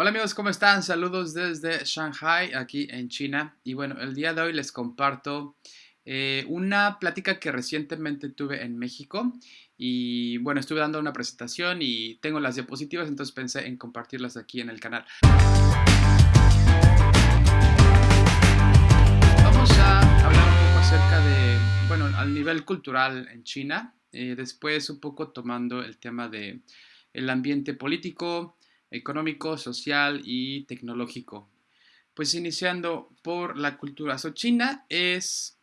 Hola amigos, ¿cómo están? Saludos desde Shanghai, aquí en China. Y bueno, el día de hoy les comparto eh, una plática que recientemente tuve en México. Y bueno, estuve dando una presentación y tengo las diapositivas, entonces pensé en compartirlas aquí en el canal. Vamos a hablar un poco acerca de, bueno, al nivel cultural en China. Eh, después un poco tomando el tema de el ambiente político, económico, social y tecnológico. Pues iniciando por la cultura. So, China es,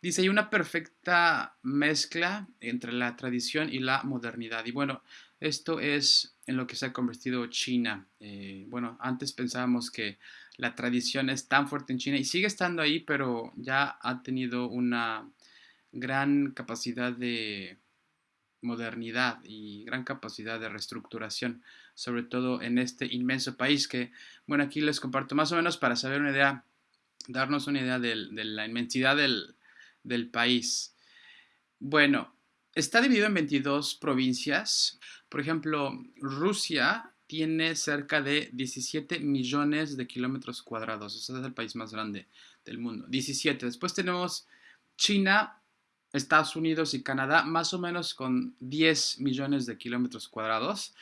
dice, hay una perfecta mezcla entre la tradición y la modernidad. Y bueno, esto es en lo que se ha convertido China. Eh, bueno, antes pensábamos que la tradición es tan fuerte en China y sigue estando ahí, pero ya ha tenido una gran capacidad de modernidad y gran capacidad de reestructuración, sobre todo en este inmenso país que, bueno, aquí les comparto más o menos para saber una idea, darnos una idea de, la inmensidad del, país. Bueno, está dividido en 22 provincias. Por ejemplo, Rusia tiene cerca de 17 millones de kilómetros cuadrados. Ese es el país más grande del mundo. 17. Después tenemos China, Estados Unidos y Canadá más o menos con 10 millones de kilómetros cuadrados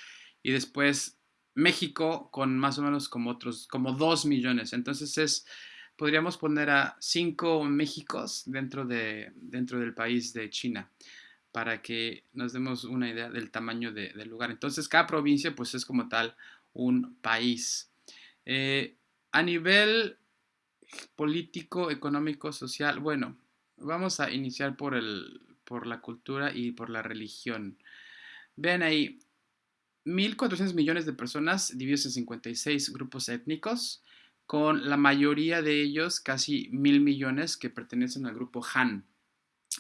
y después México con más o menos como otros, como 2 millones. Entonces es, podríamos poner a 5 Méxicos dentro, de, dentro del país de China para que nos demos una idea del tamaño del lugar. Entonces cada provincia pues es como tal un país. Eh, a nivel político, económico, social, bueno, Vamos a iniciar por, el, por la cultura y por la religión. Vean ahí, 1.400 millones de personas divididos en 56 grupos étnicos, con la mayoría de ellos, casi mil millones, que pertenecen al grupo Han.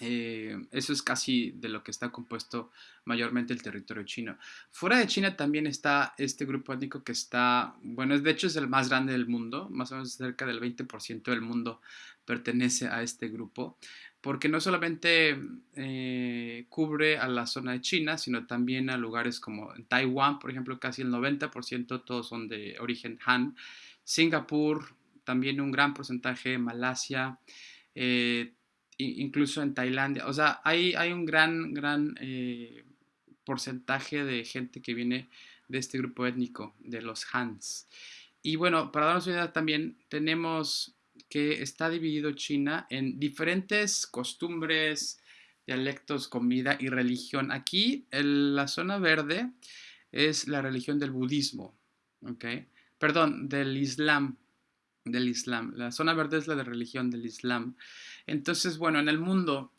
Eh, eso es casi de lo que está compuesto mayormente el territorio chino. Fuera de China también está este grupo étnico que está, bueno, de hecho es el más grande del mundo, más o menos cerca del 20% del mundo pertenece a este grupo, porque no solamente eh, cubre a la zona de China, sino también a lugares como Taiwán, por ejemplo, casi el 90% todos son de origen Han, Singapur, también un gran porcentaje, Malasia, eh, incluso en Tailandia. O sea, hay, hay un gran, gran eh, porcentaje de gente que viene de este grupo étnico, de los Hans. Y bueno, para darnos una idea también, tenemos que está dividido China en diferentes costumbres, dialectos, comida y religión. Aquí, la zona verde, es la religión del budismo, ¿ok? Perdón, del Islam, del Islam. La zona verde es la de religión del Islam. Entonces, bueno, en el mundo,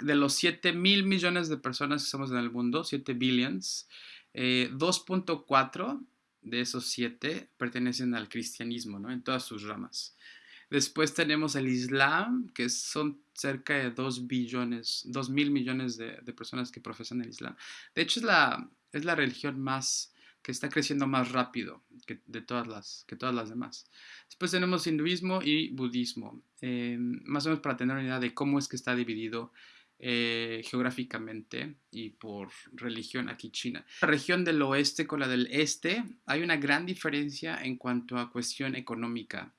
de los 7 mil millones de personas que somos en el mundo, 7 billions, 2.4 eh, de esos 7 pertenecen al cristianismo, ¿no? En todas sus ramas. Después tenemos el Islam, que son cerca de 2 billones, 2 mil millones de, de, personas que profesan el Islam. De hecho, es la, es la religión más que está creciendo más rápido que, de todas las, que todas las demás. Después tenemos hinduismo y budismo, eh, más o menos para tener una idea de cómo es que está dividido eh, geográficamente y por religión aquí China. La región del oeste con la del este hay una gran diferencia en cuanto a cuestión económica.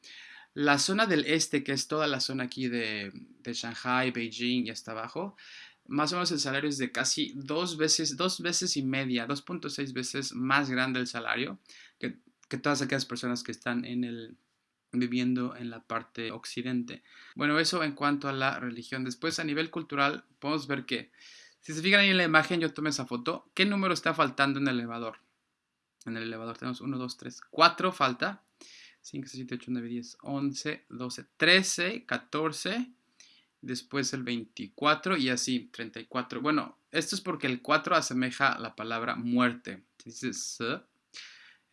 La zona del este, que es toda la zona aquí de, de Shanghai, Beijing y hasta abajo, más o menos el salario es de casi dos veces, dos veces y media, 2.6 veces más grande el salario que, que, todas aquellas personas que están en el, viviendo en la parte occidente. Bueno, eso en cuanto a la religión. Después, a nivel cultural, podemos ver que, si se fijan ahí en la imagen, yo tomé esa foto, ¿qué número está faltando en el elevador? En el elevador tenemos 1, 2, 3, 4 falta. 5, 6, 7, 8, 9, 10, 11, 12, 13, 14 después el 24 y así, 34. Bueno, esto es porque el 4 asemeja la palabra muerte. Dice S,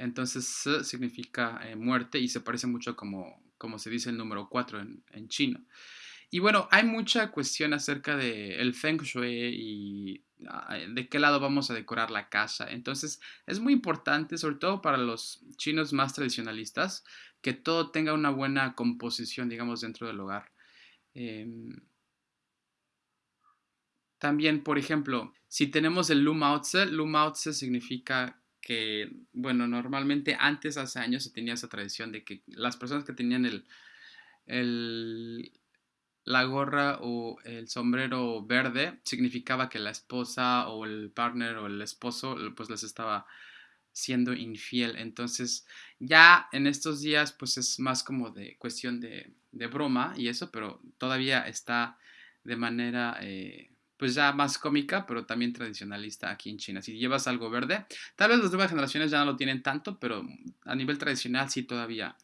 entonces significa eh, muerte y se parece mucho como, como se dice el número 4 en, en chino. Y bueno, hay mucha cuestión acerca del el Feng Shui y ah, de qué lado vamos a decorar la casa. Entonces, es muy importante, sobre todo para los chinos más tradicionalistas, que todo tenga una buena composición, digamos, dentro del hogar. Em, también, por ejemplo, si tenemos el Lu Mao Tse, Lu Mao Tse significa que, bueno, normalmente antes, hace años, se tenía esa tradición de que las personas que tenían el, el, la gorra o el sombrero verde significaba que la esposa o el partner o el esposo pues les estaba siendo infiel. Entonces ya en estos días pues es más como de cuestión de, broma y eso, pero todavía está de manera eh, pues ya más cómica, pero también tradicionalista aquí en China. Si llevas algo verde, tal vez las nuevas generaciones ya no lo tienen tanto, pero a nivel tradicional sí todavía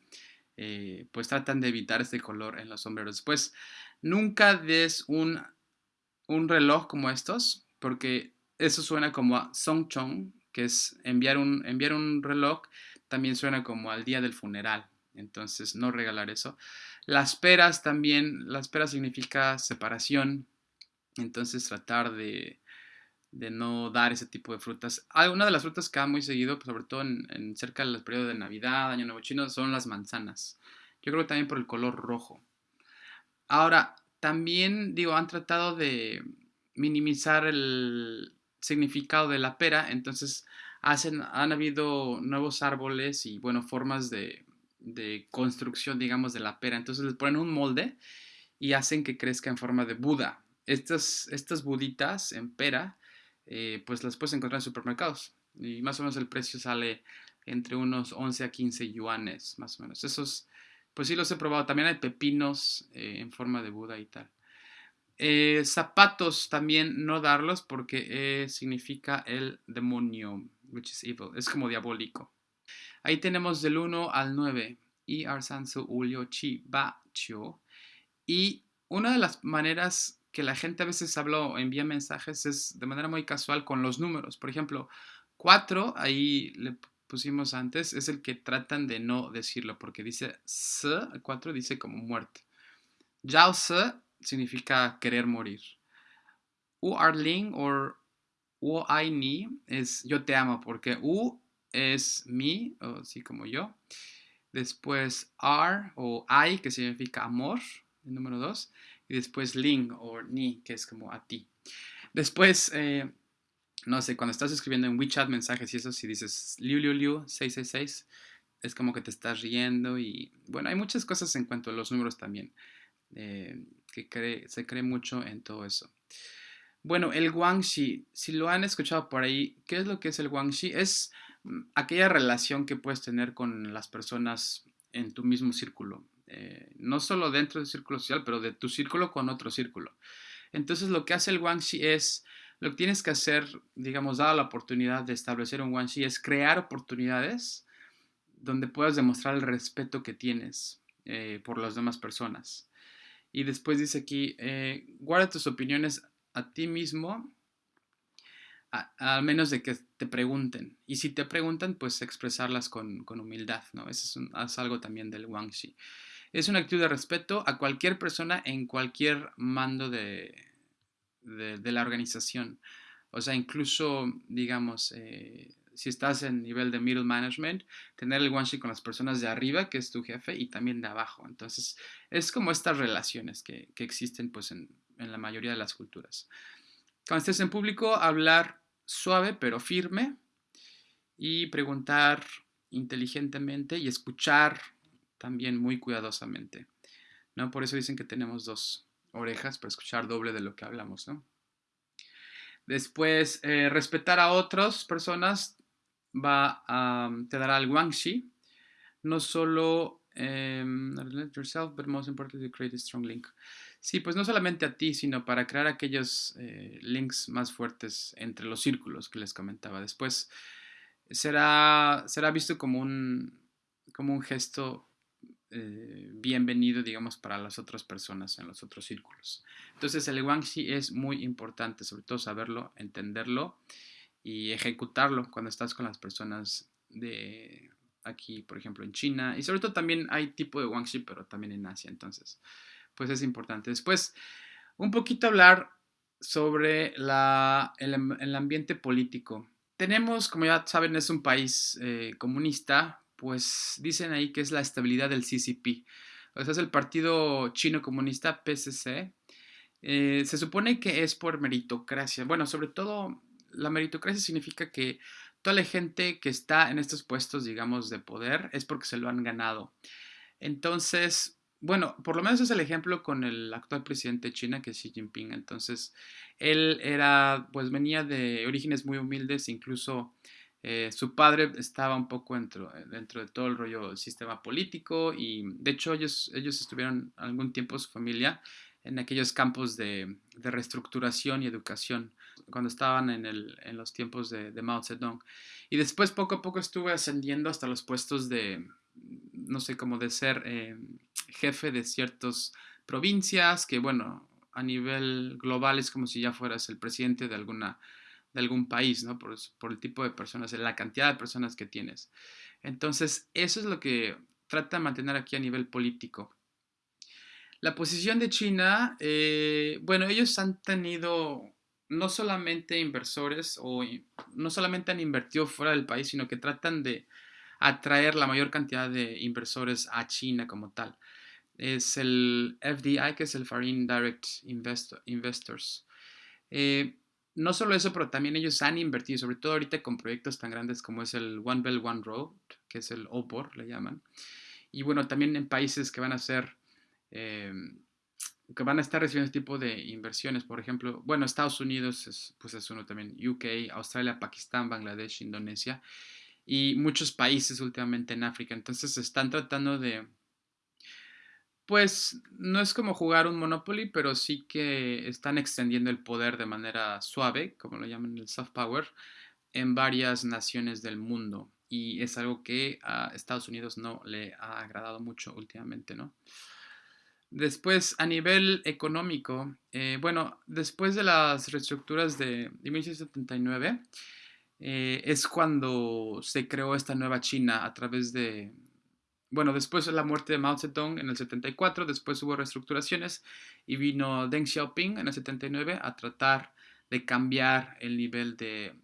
eh, pues tratan de evitar este color en los sombreros. Después, nunca des un, un reloj como estos, porque eso suena como a Songchong, que es enviar un, enviar un reloj, también suena como al día del funeral. Entonces, no regalar eso. Las peras también, las peras significa separación. Entonces, tratar de, de no dar ese tipo de frutas. Una de las frutas que da muy seguido, pues, sobre todo en, cerca del periodo de Navidad, Año Nuevo Chino, son las manzanas. Yo creo que también por el color rojo. Ahora, también, digo, han tratado de minimizar el significado de la pera, entonces hacen, han habido nuevos árboles y, bueno, formas de, de construcción, digamos, de la pera. Entonces les ponen un molde y hacen que crezca en forma de Buda. Estas, estas buditas en pera eh, pues las puedes encontrar en supermercados. Y más o menos el precio sale entre unos 11 a 15 yuanes, más o menos. Esos, pues sí los he probado. También hay pepinos eh, en forma de Buda y tal. Eh, zapatos también no darlos porque significa el demonio, which is evil. Es como diabólico. Ahí tenemos del 1 al 9. Y Arsansu Ulio Chi Ba. Y una de las maneras que la gente a veces habla o envía mensajes es de manera muy casual con los números. Por ejemplo, 4, ahí le pusimos antes, es el que tratan de no decirlo porque dice S, 4 dice como muerte. Yao Se significa querer morir. U Arling o U I Ni es yo te amo porque U es mi, o así como yo. Después R o I, que significa amor, el número 2 y después ling o ni, que es como a ti. Después, eh, no sé, cuando estás escribiendo en WeChat mensajes y eso, si dices liu liu liu 666, es como que te estás riendo y bueno, hay muchas cosas en cuanto a los números también, eh, que se cree mucho en todo eso. Bueno, el guangxi, si lo han escuchado por ahí, ¿qué es lo que es el guangxi? Es mm, aquella relación que puedes tener con las personas en tu mismo círculo. Eh, no solo dentro del círculo social, pero de tu círculo con otro círculo. Entonces lo que hace el Guangxi es, lo que tienes que hacer, digamos, dada la oportunidad de establecer un Guangxi, es crear oportunidades donde puedas demostrar el respeto que tienes eh, por las demás personas. Y después dice aquí, eh, guarda tus opiniones a ti mismo, al menos de que te pregunten. Y si te preguntan, pues expresarlas con, humildad, ¿no? Eso es, es algo también del Guangxi es una actitud de respeto a cualquier persona en cualquier mando de, de, la organización. O sea, incluso, digamos, eh, si estás en nivel de middle management, tener el one con las personas de arriba, que es tu jefe, y también de abajo. Entonces, es como estas relaciones que, que existen pues, en, en, la mayoría de las culturas. Cuando estés en público, hablar suave pero firme y preguntar inteligentemente y escuchar también muy cuidadosamente. ¿no? Por eso dicen que tenemos dos orejas para escuchar doble de lo que hablamos. ¿no? Después, eh, respetar a otras personas va a, te dará el guangxi. No solo um, yourself, but most importantly, create a strong link. Sí, pues no solamente a ti, sino para crear aquellos eh, links más fuertes entre los círculos que les comentaba. Después será, será visto como un, como un gesto eh, bienvenido, digamos, para las otras personas en los otros círculos. Entonces, el Guangxi es muy importante, sobre todo saberlo, entenderlo y ejecutarlo cuando estás con las personas de aquí, por ejemplo, en China. Y sobre todo también hay tipo de Guangxi, pero también en Asia. Entonces, pues es importante. Después, un poquito hablar sobre el, ambiente político. Tenemos, como ya saben, es un país eh, comunista, pues dicen ahí que es la estabilidad del CCP. O sea, es el Partido Chino Comunista, PCC. Eh, se supone que es por meritocracia. Bueno, sobre todo la meritocracia significa que toda la gente que está en estos puestos, digamos, de poder, es porque se lo han ganado. Entonces, bueno, por lo menos es el ejemplo con el actual presidente de China, que es Xi Jinping. Entonces, él era, pues venía de orígenes muy humildes, incluso eh, su padre estaba un poco dentro, dentro de todo el rollo del sistema político y de hecho ellos, ellos estuvieron algún tiempo, su familia, en aquellos campos de, reestructuración y educación cuando estaban en, el, en los tiempos de, de, Mao Zedong. Y después poco a poco estuve ascendiendo hasta los puestos de, no sé, como de ser eh, jefe de ciertas provincias, que bueno, a nivel global es como si ya fueras el presidente de alguna de algún país, ¿no? Por, el tipo de personas, la cantidad de personas que tienes. Entonces, eso es lo que trata de mantener aquí a nivel político. La posición de China, eh, bueno, ellos han tenido no solamente inversores o no solamente han invertido fuera del país, sino que tratan de atraer la mayor cantidad de inversores a China como tal. Es el FDI, que es el Foreign Direct Investors. Eh, no solo eso, pero también ellos han invertido, sobre todo ahorita con proyectos tan grandes como es el One Belt One Road, que es el OPOR, le llaman. Y bueno, también en países que van a ser, eh, que van a estar recibiendo este tipo de inversiones. Por ejemplo, bueno, Estados Unidos, es, pues es uno también, UK, Australia, Pakistán, Bangladesh, Indonesia y muchos países últimamente en África. Entonces están tratando de pues no es como jugar un Monopoly, pero sí que están extendiendo el poder de manera suave, como lo llaman el soft power, en varias naciones del mundo. Y es algo que a Estados Unidos no le ha agradado mucho últimamente, ¿no? Después, a nivel económico, eh, bueno, después de las reestructuras de 1979, eh, es cuando se creó esta nueva China a través de bueno, después de la muerte de Mao Zedong en el 74, después hubo reestructuraciones y vino Deng Xiaoping en el 79 a tratar de cambiar el nivel de,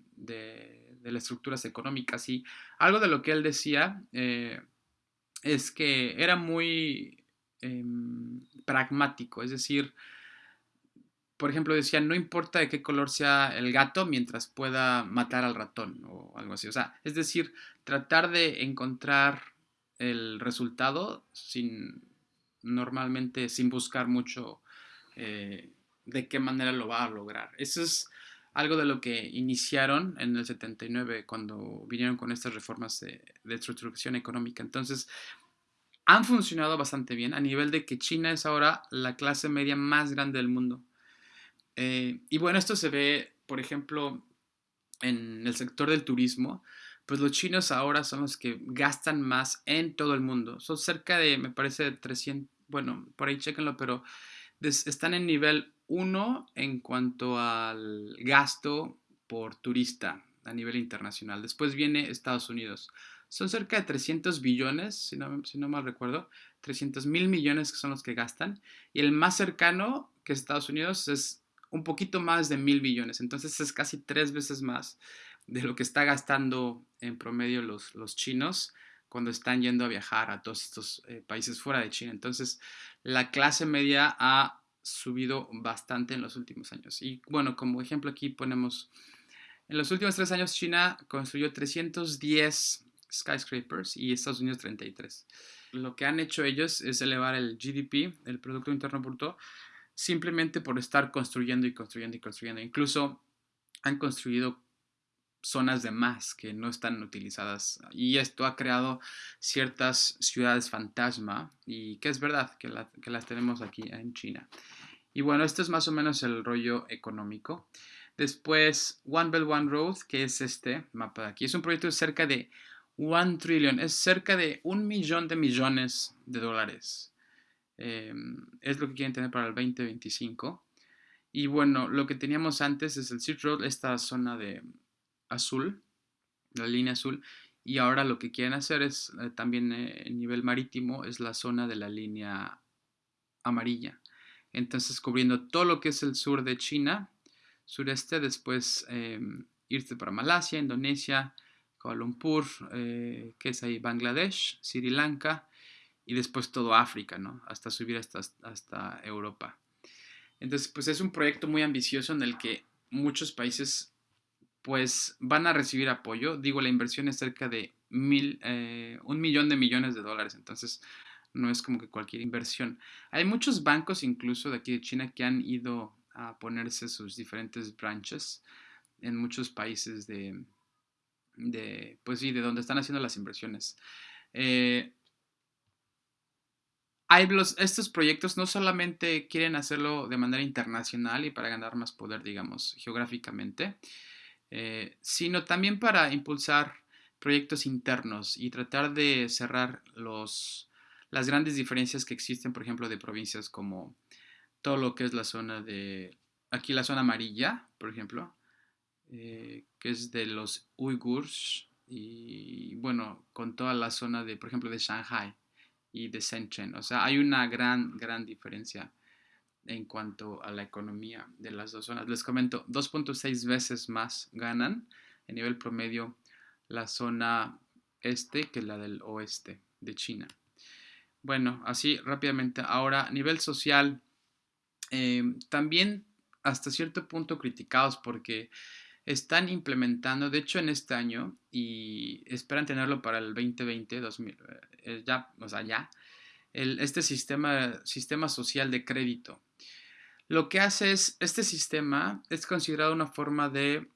las estructuras económicas. Y algo de lo que él decía eh, es que era muy em, pragmático, es decir, por ejemplo, decía, no importa de qué color sea el gato mientras pueda matar al ratón o algo así. O sea, es decir, tratar de encontrar el resultado sin normalmente sin buscar mucho eh, de qué manera lo va a lograr. Eso es algo de lo que iniciaron en el 79 cuando vinieron con estas reformas de, estructuración económica. Entonces, han funcionado bastante bien a nivel de que China es ahora la clase media más grande del mundo. Eh, y bueno, esto se ve, por ejemplo, en el sector del turismo pues los chinos ahora son los que gastan más en todo el mundo. Son cerca de, me parece, 300, bueno, por ahí chequenlo, pero están en nivel 1 en cuanto al gasto por turista a nivel internacional. Después viene Estados Unidos. Son cerca de 300 billones, si no, si no mal recuerdo, 300 mil millones que son los que gastan. Y el más cercano, que es Estados Unidos, es un poquito más de mil billones. Entonces es casi tres veces más de lo que está gastando en promedio los, los chinos cuando están yendo a viajar a todos estos eh, países fuera de China. Entonces, la clase media ha subido bastante en los últimos años. Y bueno, como ejemplo aquí ponemos, en los últimos tres años China construyó 310 skyscrapers y Estados Unidos 33. Lo que han hecho ellos es elevar el GDP, el Producto Interno Bruto, simplemente por estar construyendo y construyendo y construyendo. Incluso han construido zonas de más que no están utilizadas. Y esto ha creado ciertas ciudades fantasma y que es verdad que, las tenemos aquí en China. Y bueno, esto es más o menos el rollo económico. Después, One Belt One Road, que es este mapa de aquí. Es un proyecto de cerca de one trillion, es cerca de un millón de millones de dólares. Em, es lo que quieren tener para el 2025. Y bueno, lo que teníamos antes es el Silk Road, esta zona de, azul, la línea azul, y ahora lo que quieren hacer es eh, también eh, nivel marítimo, es la zona de la línea amarilla. Entonces cubriendo todo lo que es el sur de China, sureste, después em, irse para Malasia, Indonesia, Kuala Lumpur, eh, que es ahí Bangladesh, Sri Lanka, y después todo África, ¿no? Hasta subir hasta, hasta Europa. Entonces, pues es un proyecto muy ambicioso en el que muchos países pues van a recibir apoyo. Digo, la inversión es cerca de mil, eh, un millón de millones de dólares, entonces no es como que cualquier inversión. Hay muchos bancos incluso de aquí de China que han ido a ponerse sus diferentes branches en muchos países de, de pues sí, de donde están haciendo las inversiones. Eh, hay estos proyectos no solamente quieren hacerlo de manera internacional y para ganar más poder, digamos, geográficamente, eh, sino también para impulsar proyectos internos y tratar de cerrar los, las grandes diferencias que existen, por ejemplo, de provincias como todo lo que es la zona de, aquí la zona amarilla, por ejemplo, eh, que es de los uigurs y bueno, con toda la zona de, por ejemplo, de Shanghai y de Shenzhen. O sea, hay una gran, gran diferencia en cuanto a la economía de las dos zonas. Les comento, 2.6 veces más ganan a nivel promedio la zona este que la del oeste de China. Bueno, así rápidamente. Ahora, a nivel social, eh, también hasta cierto punto criticados porque están implementando, de hecho en este año, y esperan tenerlo para el 2020, 2000, eh, ya, o sea, ya, este sistema, sistema social de crédito. Lo que hace es, este sistema es considerado una forma de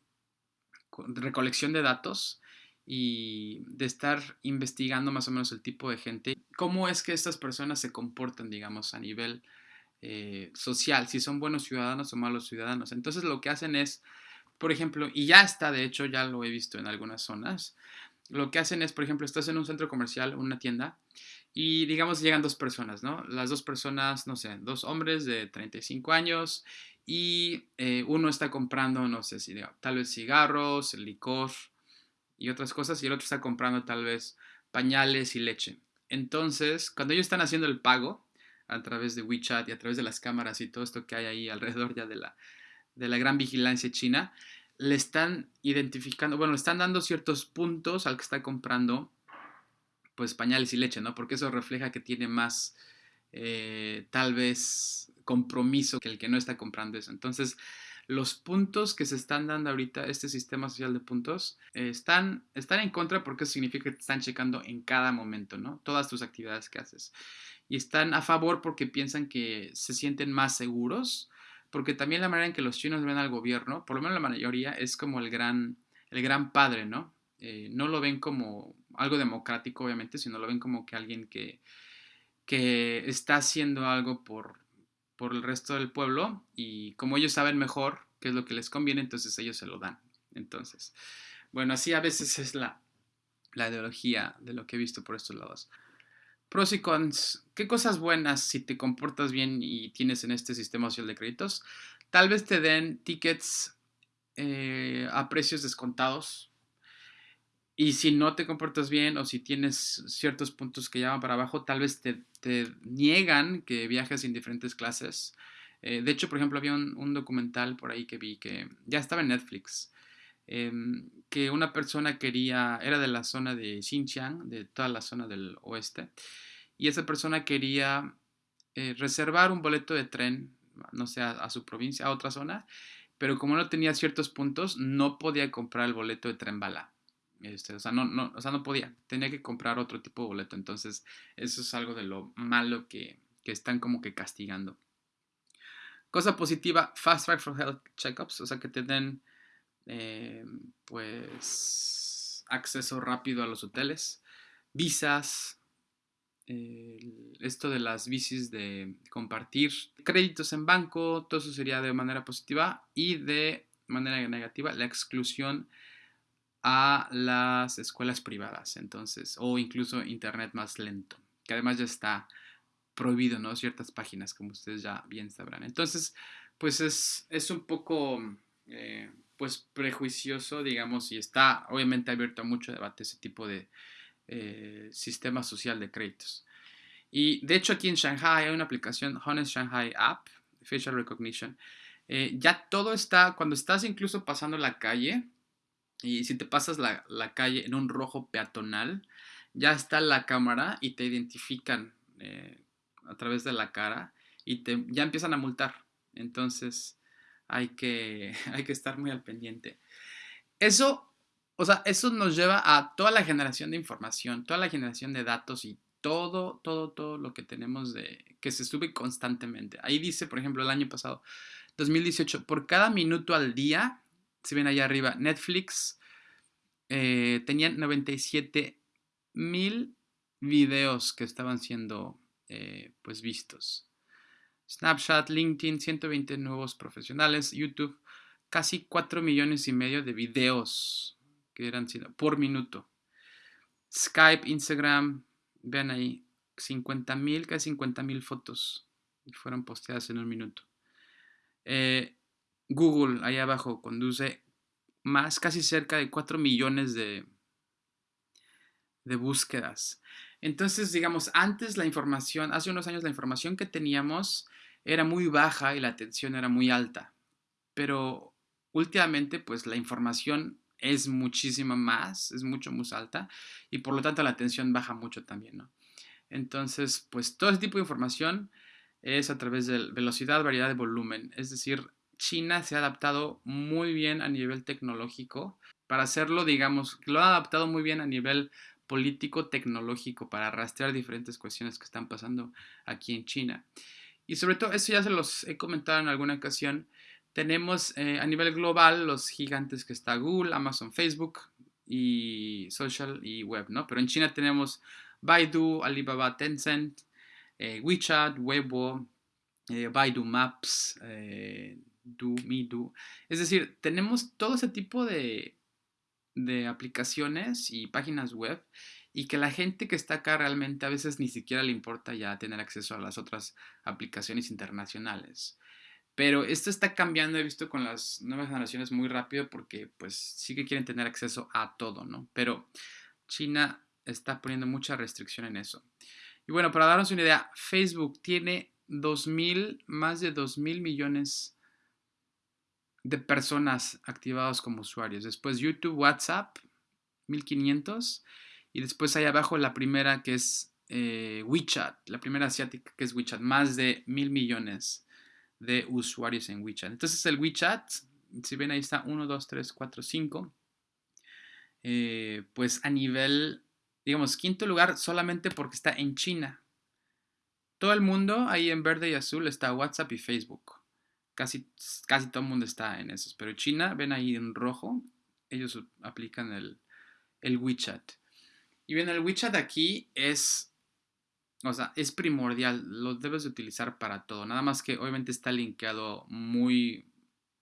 recolección de datos y de estar investigando más o menos el tipo de gente, cómo es que estas personas se comportan, digamos, a nivel eh, social, si son buenos ciudadanos o malos ciudadanos. Entonces lo que hacen es por ejemplo, y ya está, de hecho, ya lo he visto en algunas zonas, lo que hacen es, por ejemplo, estás en un centro comercial, una tienda, y digamos llegan dos personas, ¿no? Las dos personas, no sé, dos hombres de 35 años y eh, uno está comprando, no sé si tal vez cigarros, licor y otras cosas, y el otro está comprando tal vez pañales y leche. Entonces, cuando ellos están haciendo el pago a través de WeChat y a través de las cámaras y todo esto que hay ahí alrededor ya de la, de la gran vigilancia china, le están identificando, bueno, le están dando ciertos puntos al que está comprando pues pañales y leche, ¿no? Porque eso refleja que tiene más, eh, tal vez, compromiso que el que no está comprando eso. Entonces, los puntos que se están dando ahorita, este sistema social de puntos, están, están en contra porque eso significa que te están checando en cada momento, ¿no? Todas tus actividades que haces. Y están a favor porque piensan que se sienten más seguros porque también la manera en que los chinos ven al gobierno, por lo menos la mayoría, es como el gran, el gran padre, ¿no? Eh, no lo ven como algo democrático, obviamente, sino lo ven como que alguien que, que está haciendo algo por, por el resto del pueblo y como ellos saben mejor qué es lo que les conviene, entonces ellos se lo dan. Entonces, bueno, así a veces es la, la ideología de lo que he visto por estos lados. Pros y cons. ¿Qué cosas buenas si te comportas bien y tienes en este sistema social de créditos? Tal vez te den tickets eh, a precios descontados. Y si no te comportas bien o si tienes ciertos puntos que llaman para abajo, tal vez te, niegan que viajes en diferentes clases. Eh, de hecho, por ejemplo, había un, documental por ahí que vi que ya estaba en Netflix, em, que una persona quería, era de la zona de Xinjiang, de toda la zona del oeste, y esa persona quería eh, reservar un boleto de tren, no sé, a, su provincia, a otra zona, pero como no tenía ciertos puntos, no podía comprar el boleto de tren bala. Este, o, sea, no, no, o sea, no podía, tenía que comprar otro tipo de boleto. Entonces, eso es algo de lo malo que, que están como que castigando. Cosa positiva, Fast Track for Health Checkups, o sea, que te den eh, pues acceso rápido a los hoteles, visas, esto de las bicis de compartir, créditos en banco, todo eso sería de manera positiva y de manera negativa la exclusión a las escuelas privadas, entonces, o incluso internet más lento, que además ya está prohibido, ¿no? Ciertas páginas, como ustedes ya bien sabrán. Entonces, pues es, es un poco eh, pues prejuicioso, digamos, y está obviamente abierto a mucho debate ese tipo de eh, sistema social de créditos. Y de hecho aquí en Shanghai hay una aplicación, Honest Shanghai App, Facial Recognition. Eh, ya todo está, cuando estás incluso pasando la calle, y si te pasas la, calle en un rojo peatonal, ya está la cámara y te identifican eh, a través de la cara y te, ya empiezan a multar. Entonces, hay que, hay que estar muy al pendiente. eso, o sea, eso nos lleva a toda la generación de información, toda la generación de datos y todo, todo, todo lo que tenemos de que se sube constantemente. Ahí dice, por ejemplo, el año pasado, 2018, por cada minuto al día, si ven allá arriba, Netflix eh, tenía 97 mil videos que estaban siendo eh, pues vistos. Snapchat, LinkedIn, 120 nuevos profesionales, YouTube, casi 4 millones y medio de videos que eran por minuto. Skype, Instagram, vean ahí, 50 mil, casi 50 mil fotos fueron posteadas en un minuto. Eh, Google, ahí abajo, conduce más, casi cerca de 4 millones de, de búsquedas. Entonces, digamos, antes la información, hace unos años la información que teníamos era muy baja y la atención era muy alta. Pero últimamente, pues la información es muchísima más, es mucho más alta y por lo tanto la atención baja mucho también, ¿no? Entonces, pues todo ese tipo de información es a través de velocidad, variedad de volumen. Es decir, China se ha adaptado muy bien a nivel tecnológico para hacerlo, digamos, lo ha adaptado muy bien a nivel político tecnológico para rastrear diferentes cuestiones que están pasando aquí en China. Y sobre todo, eso ya se los he comentado en alguna ocasión, tenemos eh, a nivel global los gigantes que está Google, Amazon, Facebook y social y web, ¿no? Pero en China tenemos Baidu, Alibaba, Tencent, eh, WeChat, Weibo, eh, Baidu Maps, Du, Du. Es decir, tenemos todo ese tipo de, de aplicaciones y páginas web y que la gente que está acá realmente a veces ni siquiera le importa ya tener acceso a las otras aplicaciones internacionales. Pero esto está cambiando, he visto con las nuevas generaciones muy rápido porque pues sí que quieren tener acceso a todo, ¿no? Pero China está poniendo mucha restricción en eso. Y bueno, para darnos una idea, Facebook tiene 2.000, más de 2.000 millones de personas activados como usuarios. Después YouTube, WhatsApp, 1.500. Y después ahí abajo la primera que es eh, WeChat, la primera asiática que es WeChat, más de mil millones de usuarios en WeChat. Entonces el WeChat, si ven ahí está 1, 2, 3, 4, 5, pues a nivel, digamos, quinto lugar solamente porque está en China. Todo el mundo ahí en verde y azul está WhatsApp y Facebook. Casi, casi todo el mundo está en esos. Pero China, ven ahí en rojo, ellos aplican el, el WeChat. Y bien, el WeChat aquí es o sea, es primordial, lo debes de utilizar para todo. Nada más que obviamente está linkeado muy,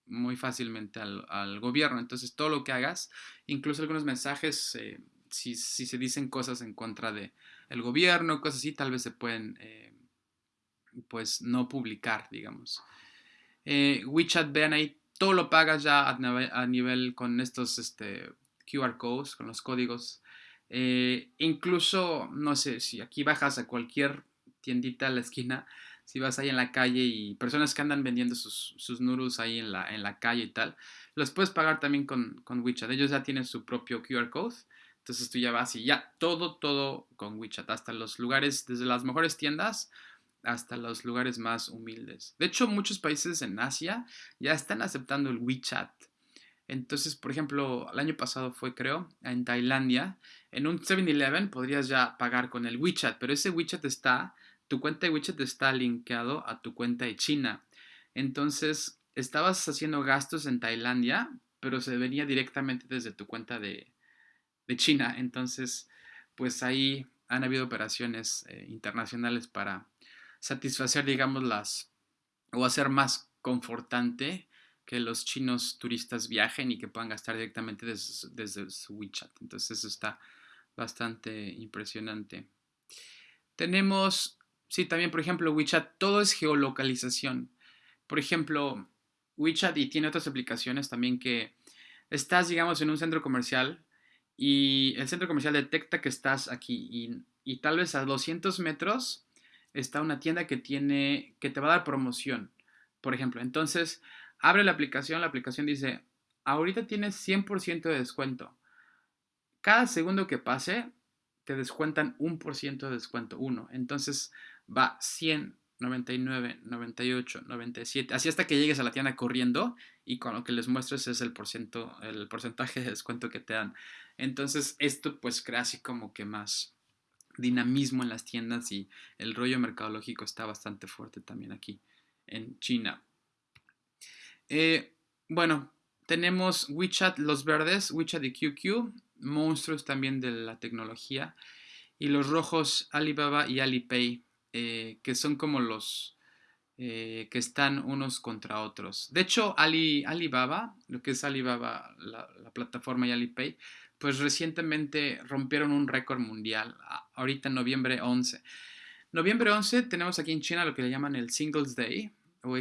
muy fácilmente al, gobierno. Entonces, todo lo que hagas, incluso algunos mensajes, eh, si, se dicen cosas en contra del el gobierno, cosas así, tal vez se pueden, eh, pues, no publicar, digamos. Eh, WeChat, vean ahí, todo lo pagas ya a, nivel, con estos este, QR codes, con los códigos eh, incluso, no sé, si aquí bajas a cualquier tiendita a la esquina, si vas ahí en la calle y personas que andan vendiendo sus, sus noodles ahí en la, en la calle y tal, los puedes pagar también con, con WeChat. Ellos ya tienen su propio QR code. Entonces tú ya vas y ya todo, todo con WeChat. Hasta los lugares, desde las mejores tiendas hasta los lugares más humildes. De hecho, muchos países en Asia ya están aceptando el WeChat. Entonces, por ejemplo, el año pasado fue, creo, en Tailandia, en un 7-Eleven podrías ya pagar con el WeChat, pero ese WeChat está, tu cuenta de WeChat está linkeado a tu cuenta de China. Entonces, estabas haciendo gastos en Tailandia, pero se venía directamente desde tu cuenta de, China. Entonces, pues ahí han habido operaciones eh, internacionales para satisfacer, digamos, las, o hacer más confortante que los chinos turistas viajen y que puedan gastar directamente desde, su WeChat. Entonces eso está bastante impresionante. Tenemos, sí, también por ejemplo WeChat, todo es geolocalización. Por ejemplo, WeChat y tiene otras aplicaciones también que estás, digamos, en un centro comercial y el centro comercial detecta que estás aquí y, y tal vez a 200 metros está una tienda que tiene, que te va a dar promoción, por ejemplo. Entonces, Abre la aplicación, la aplicación dice, ahorita tienes 100% de descuento. Cada segundo que pase, te descuentan un por ciento de descuento, uno. Entonces va 100, 99, 98, 97, así hasta que llegues a la tienda corriendo y con lo que les muestres es el, el porcentaje de descuento que te dan. Entonces esto pues crea así como que más dinamismo en las tiendas y el rollo mercadológico está bastante fuerte también aquí en China. Eh, bueno, tenemos WeChat Los Verdes, WeChat y QQ, monstruos también de la tecnología, y los rojos Alibaba y Alipay eh, que son como los eh, que están unos contra otros. De hecho, Ali, Alibaba, lo que es Alibaba, la, plataforma y Alipay, pues recientemente rompieron un récord mundial, ahorita noviembre 11. Noviembre 11 tenemos aquí en China lo que le llaman el Singles Day,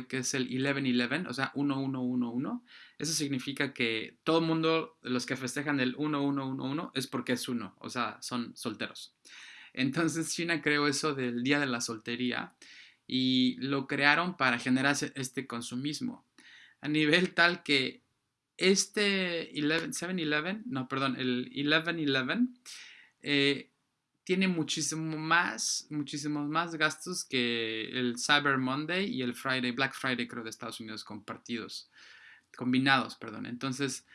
que es el 11-11, o sea, 1111. Eso significa que todo el mundo, los que festejan el 1111, es porque es uno, o sea, son solteros. Entonces China creó eso del Día de la Soltería y lo crearon para generar este consumismo. A nivel tal que este 7-Eleven, no, perdón, el 11-11 eh, tiene muchísimo más, muchísimos más gastos que el Cyber Monday y el Friday, Black Friday creo de Estados Unidos compartidos, combinados, perdón. Entonces,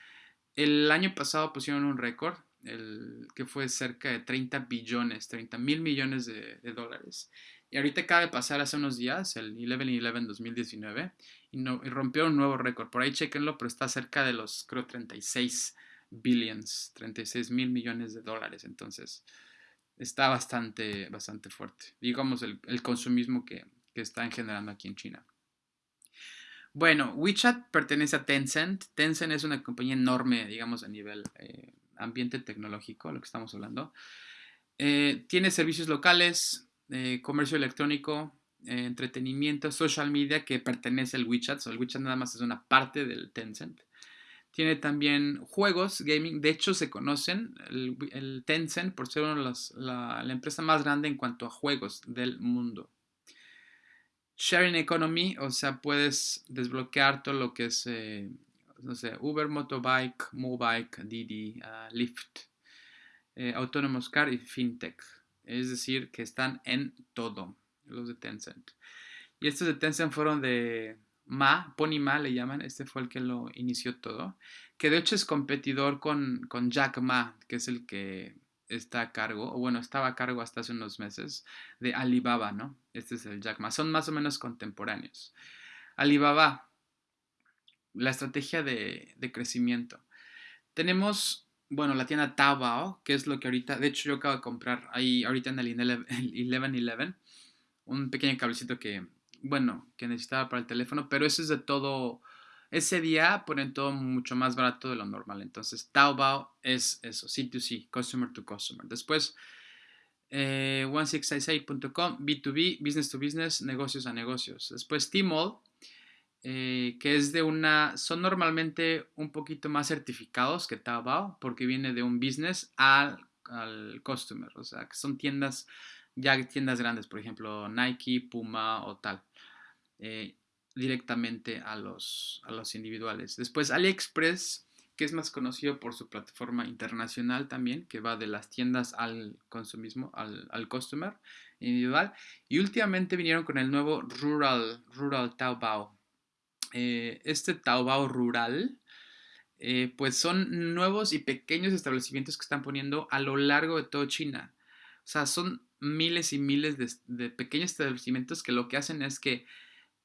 el año pasado pusieron un récord el, que fue cerca de 30 billones, 30 mil millones de, dólares. Y ahorita acaba de pasar hace unos días, el 11-11 2019, y, no, y rompió un nuevo récord. Por ahí chequenlo, pero está cerca de los, creo, 36 billions, 36 mil millones de dólares. Entonces, está bastante, bastante fuerte. Digamos, el, consumismo que, que están generando aquí en China. Bueno, WeChat pertenece a Tencent. Tencent es una compañía enorme, digamos, a nivel eh, ambiente tecnológico, lo que estamos hablando. Eh, tiene servicios locales, eh, comercio electrónico, eh, entretenimiento, social media que pertenece al WeChat. el WeChat nada más es una parte del Tencent. Tiene también juegos, gaming. De hecho, se conocen el, Tencent por ser la, empresa más grande en cuanto a juegos del mundo. Sharing Economy, o sea, puedes desbloquear todo lo que es no sé, Uber, Motobike, Mobike, Didi, uh, Lyft, eh, Autonomous Car y FinTech. Es decir, que están en todo, los de Tencent. Y estos de Tencent fueron de Ma, Pony Ma le llaman, este fue el que lo inició todo, que de hecho es competidor con, con Jack Ma, que es el que está a cargo, o bueno, estaba a cargo hasta hace unos meses, de Alibaba, ¿no? Este es el Jack Ma, son más o menos contemporáneos. Alibaba, la estrategia de, crecimiento. Tenemos, bueno, la tienda Taobao, que es lo que ahorita, de hecho yo acabo de comprar ahí ahorita en el 1111 un pequeño cablecito que, bueno, que necesitaba para el teléfono, pero eso es de todo, ese día ponen todo mucho más barato de lo normal. Entonces, Taobao es eso, C2C, Customer to Customer. Después, eh, 1666.com, B2B, Business to Business, negocios a negocios. Después, Tmall, eh, que es de una, son normalmente un poquito más certificados que Taobao porque viene de un business al, al customer, o sea, que son tiendas, ya tiendas grandes, por ejemplo, Nike, Puma o tal, eh, directamente a los, a los individuales. Después AliExpress, que es más conocido por su plataforma internacional también, que va de las tiendas al consumismo, al, al customer individual. Y últimamente vinieron con el nuevo Rural, Rural Taobao, eh, este Taobao rural, eh, pues son nuevos y pequeños establecimientos que están poniendo a lo largo de toda China. O sea, son miles y miles de, pequeños establecimientos que lo que hacen es que,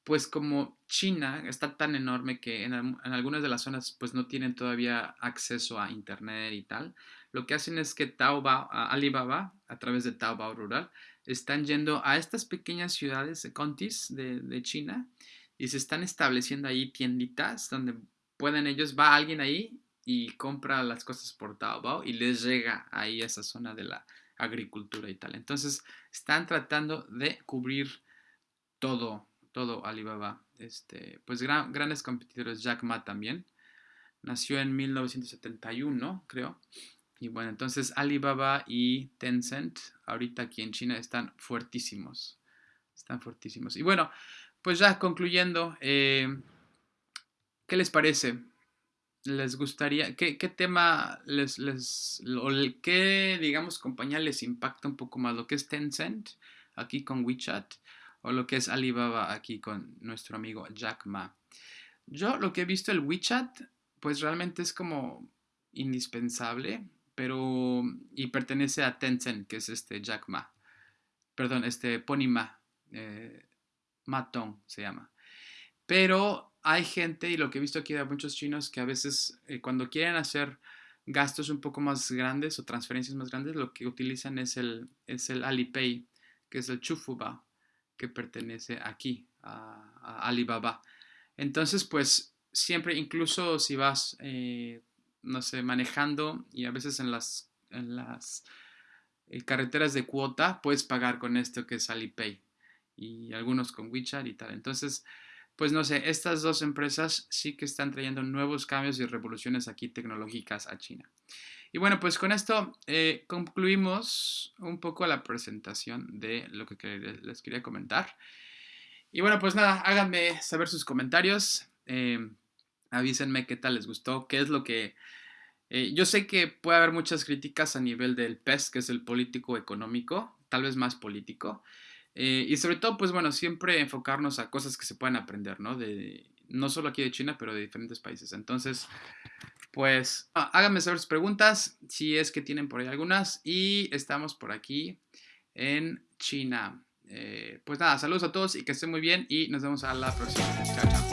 pues como China está tan enorme que en, algunas de las zonas pues no tienen todavía acceso a internet y tal, lo que hacen es que Taobao, Alibaba, a través de Taobao Rural, están yendo a estas pequeñas ciudades, contis de, de China, y se están estableciendo ahí tienditas donde pueden ellos, va alguien ahí y compra las cosas por Taobao y les llega ahí a esa zona de la agricultura y tal. Entonces están tratando de cubrir todo, todo Alibaba. Este, pues grandes competidores, Jack Ma también. Nació en 1971, creo. Y bueno, entonces Alibaba y Tencent ahorita aquí en China están fuertísimos. Están fuertísimos. Y bueno, pues ya concluyendo, eh, ¿qué les parece? ¿Les gustaría, qué, tema les, les, qué, digamos, compañía les impacta un poco más? ¿Lo que es Tencent aquí con WeChat? o lo que es Alibaba aquí con nuestro amigo Jack Ma. Yo lo que he visto el WeChat, pues realmente es como indispensable, pero y pertenece a Tencent, que es este Jack Ma. Perdón, este Pony Ma. Eh, Matong se llama. Pero hay gente, y lo que he visto aquí de muchos chinos, que a veces eh, cuando quieren hacer gastos un poco más grandes o transferencias más grandes, lo que utilizan es el, es el Alipay, que es el Chufuba, que pertenece aquí a, Alibaba. Entonces, pues siempre, incluso si vas, eh, no sé, manejando y a veces en las, en las eh, carreteras de cuota, puedes pagar con esto que es Alipay y algunos con WeChat y tal. Entonces, pues no sé, estas dos empresas sí que están trayendo nuevos cambios y revoluciones aquí tecnológicas a China. Y bueno, pues con esto eh, concluimos un poco la presentación de lo que les quería comentar. Y bueno, pues nada, háganme saber sus comentarios. Eh, avísenme qué tal les gustó, qué es lo que... Eh, yo sé que puede haber muchas críticas a nivel del PES, que es el político económico, tal vez más político. Eh, y sobre todo, pues bueno, siempre enfocarnos a cosas que se puedan aprender, ¿no? De, no solo aquí de China, pero de diferentes países. Entonces, pues háganme saber sus preguntas, si es que tienen por ahí algunas. Y estamos por aquí en China. Eh, pues nada, saludos a todos y que estén muy bien y nos vemos a la próxima. Chao, chao.